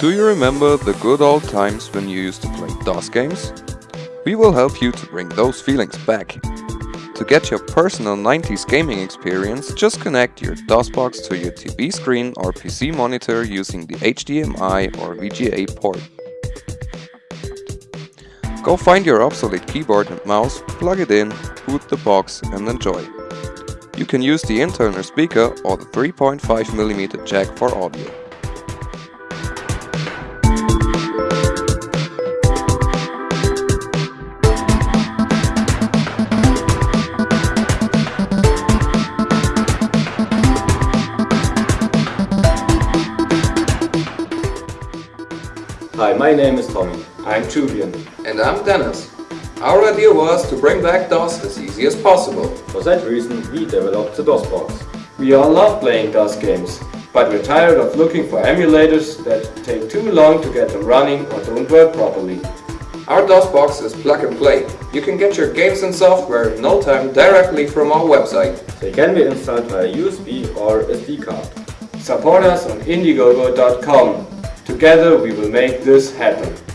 Do you remember the good old times when you used to play DOS games? We will help you to bring those feelings back. To get your personal 90s gaming experience, just connect your DOSBox to your TV screen or PC monitor using the HDMI or VGA port. Go find your obsolete keyboard and mouse, plug it in, boot the box and enjoy. You can use the internal speaker or the 3.5mm jack for audio. Hi, my name is Tommy. I'm Julian. And I'm Dennis. Our idea was to bring back DOS as easy as possible. For that reason, we developed the DOSBox. We all love playing DOS games, but we're tired of looking for emulators that take too long to get them running or don't work properly. Our DOSBox is plug and play. You can get your games and software in no time directly from our website. They can be installed via USB or SD card. Support us on Indiegogo.com. Together we will make this happen.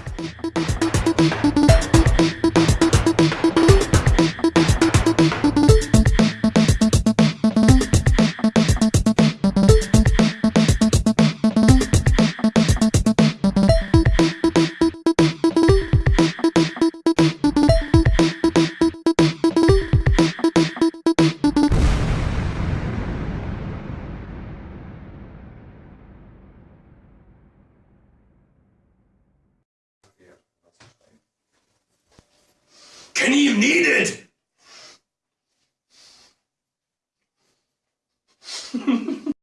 Kenny, you need it!